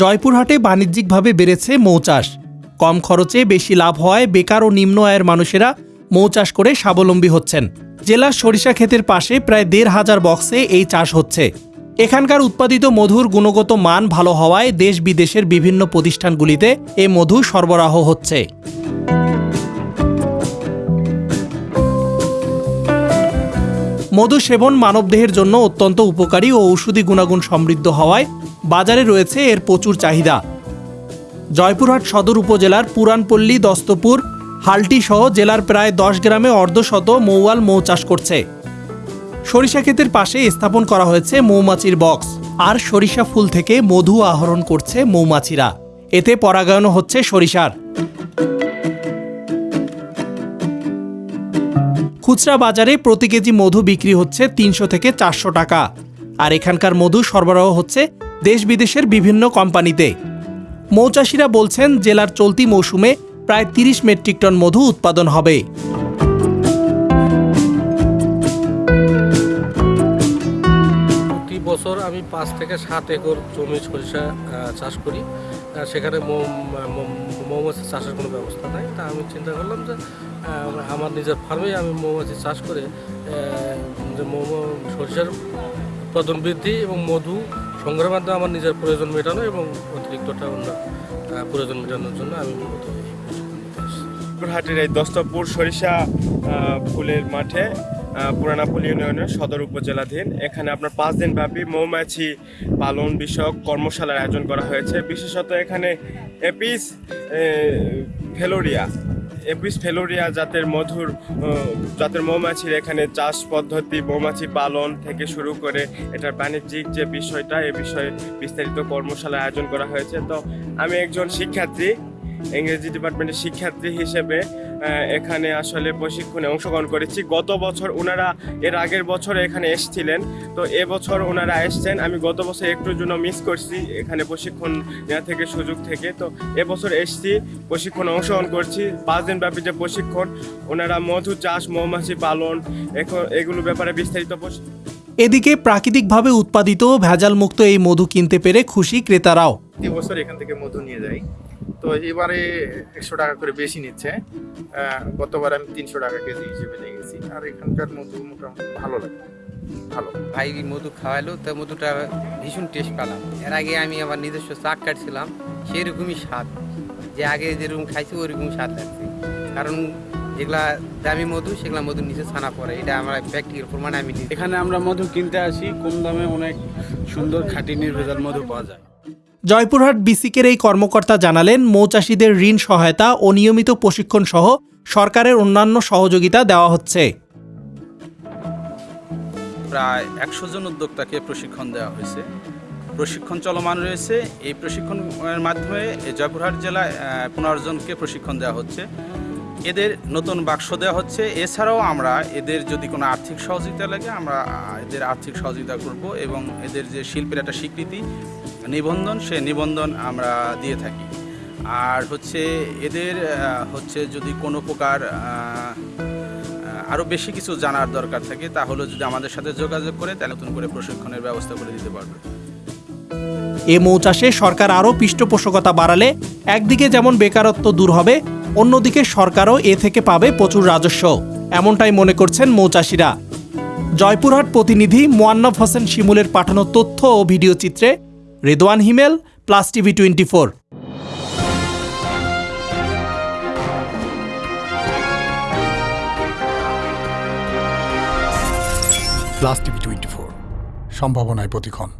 জয়পুরহাটে বাণিজ্যিকভাবে বেড়েছে মৌ চাষ। কম খরচে বেশি লাভ হয় বেকার ও নিম্ন আয়ের মানুষেরা মৌ চাষ করে স্বাবলম্বী হচ্ছেন। জেলার সরিষা ক্ষেতের পাশে প্রায় দেড় হাজার বক্সে এই চাষ হচ্ছে। এখানকার উৎপাদিত মধুর গুণগত মান ভালো হওয়ায় দেশ বিদেশের বিভিন্ন প্রতিষ্ঠানগুলিতে এ মধু সরবরাহ হচ্ছে। মধু সেবন মানবদেহের জন্য অত্যন্ত উপকারী ও ঔষধি গুণাগুণ সমৃদ্ধ হওয়ায় বাজারে রয়েছে এর প্রচুর চাহিদা। জয়পুরহাট সদর উপজেলার পুরানপল্লী, দস্তপুর হালটি সহ জেলার প্রায় দশ গ্রামে অর্ধশত মৌয়াল মৌ চাষ করছে। সরিষা ক্ষেতের পাশে স্থাপন করা হয়েছে মৌমাছির বক্স। আর সরিষা ফুল থেকে মধু আহরণ করছে মৌমাছিরা। এতে পরাগায়নও হচ্ছে সরিষার। খুচরা বাজারে প্রতি কেজি মধু বিক্রি হচ্ছে তিনশো থেকে চারশো টাকা। আর এখানকার মধু সরবরাহ হচ্ছে দেশ বিদেশের বিভিন্ন কোম্পানিতে। মৌচাষিরা বলছেন, জেলার চলতি মৌসুমে প্রায় তিরিশ মেট্রিক টন মধু উৎপাদন হবে। বছর আমি পাঁচ থেকে সাত একর জমি সরিষা চাষ করি সেখানে মৌমাছি চাষের কোনো ব্যবস্থা নাই তা আমি চিন্তা করলাম যে আমার নিজের ফার্মেই আমি মৌমাছি চাষ করে যে মৌ- সরিষার উৎপাদন বৃদ্ধি এবং মধু সংগ্রহের মাধ্যমে আমার নিজের প্রয়োজন মেটানো এবং অতিরিক্তটা অন্য প্রয়োজন মেটানোর জন্য আমি। হাটের এই দস্তপুর সরিষা ফুলের মাঠে আহ, পুরানাপল্লী ইউনিয়নের সদর উপজেলাধীন। এখানে আপনার পাঁচ দিন ব্যাপী মৌমাছি পালন বিষয়ক কর্মশালার আয়োজন করা হয়েছে। বিশেষত এখানে এপিস ফেলোরিয়া এপিস ফেলোরিয়া জাতের মধুর জাতের মৌমাছির এখানে চাষ পদ্ধতি মৌমাছি পালন থেকে শুরু করে এটার বাণিজ্যিক যে বিষয়টা এ বিষয়ে বিস্তারিত কর্মশালা আয়োজন করা হয়েছে। তো আমি একজন শিক্ষার্থী ইংরেজি ডিপার্টমেন্টের শিক্ষার্থী হিসেবে এখানে আসলে প্রশিক্ষণে অংশগ্রহণ করেছি। গত বছর ওনারা এর আগের বছর এখানে এসেছিলেন। তো এবছর ওনারা এসছেন। আমি গত বছর একটুর জন্য মিস করছি এখানে প্রশিক্ষণ নেওয়া থেকে সুযোগ থেকে। তো এবছর এসছি প্রশিক্ষণে অংশগ্রহণ করছি। পাঁচ দিন ব্যাপী যে প্রশিক্ষণ ওনারা মধু চাষ মৌমাছি পালন এখন- এগুলো ব্যাপারে বিস্তারিত এদিকে প্রাকৃতিকভাবে উৎপাদিত ভেজালমুক্ত এই মধু কিনতে পেরে খুশি ক্রেতারাও। প্রতি বছর এখান থেকে মধু নিয়ে যাই। তো এবারে একশো টাকা করে বেশি নিচ্ছে। গতবার আমি তিনশো টাকা কেজি হিসেবে নিয়ে গেছি আর এখানকার মধু মোটামুটি ভালো লাগে। ভালো। ভাই মধু খাওয়ালো তো মধুটা ভীষণ টেস্ট পেলাম। এর আগে আমি আমার নিজস্ব চাক কাটছিলাম সেরকমই স্বাদ। যে আগে যেরকম খাইছি ওরকম স্বাদ লাগছে। কারণ যেগুলা দামি মধু সেগুলা মধুর নিচে ছানা পড়ে। এটা আমার প্র্যাকটিক্যাল প্রমাণে আমি এখানে আমরা মধু কিনতে আসি কম দামে অনেক সুন্দর খাঁটি নির্ভেজাল মধু পাওয়া যায়। জয়পুরহাট বিসিকের এই কর্মকর্তা জানালেন মৌচাষীদের ঋণ সহায়তা ও নিয়মিত প্রশিক্ষণ সহ সরকারের অন্যান্য সহযোগিতা দেওয়া হচ্ছে। প্রায় একশো জন উদ্যোক্তাকে প্রশিক্ষণ দেওয়া হয়েছে। প্রশিক্ষণ চলমান রয়েছে। এই প্রশিক্ষণের মাধ্যমে জয়পুরহাট জেলায় পনেরো জনকে প্রশিক্ষণ দেওয়া হচ্ছে। এদের নতুন বাক্স দেওয়া হচ্ছে। এছাড়াও আমরা এদের যদি কোনো আর্থিক সহযোগিতা লাগে, আমরা এদের আর্থিক সহযোগিতা করব এবং এদের যে শিল্পের একটা স্বীকৃতি, নিবন্ধন, সে নিবন্ধন আমরা দিয়ে থাকি। আর হচ্ছে এদের হচ্ছে যদি কোনো প্রকার আরও বেশি কিছু জানার দরকার থাকে, তাহলে যদি আমাদের সাথে যোগাযোগ করে, তাহলে নতুন করে প্রশিক্ষণের ব্যবস্থা করে দিতে পারবে। এ মৌচাষে সরকার আরও পৃষ্ঠপোষকতা বাড়ালে একদিকে যেমন বেকারত্ব দূর হবে, অন্যদিকে সরকারও এ থেকে পাবে প্রচুর রাজস্ব। এমনটাই মনে করছেন মৌচাষিরা। জয়পুরহাট প্রতিনিধি মোয়ান্নফ হোসেন শিমুলের পাঠানো তথ্য ও ভিডিও চিত্রে Redwan Himel, plus TV twenty four plus TV twenty four সম্ভাবনায় প্রতিক্ষণ।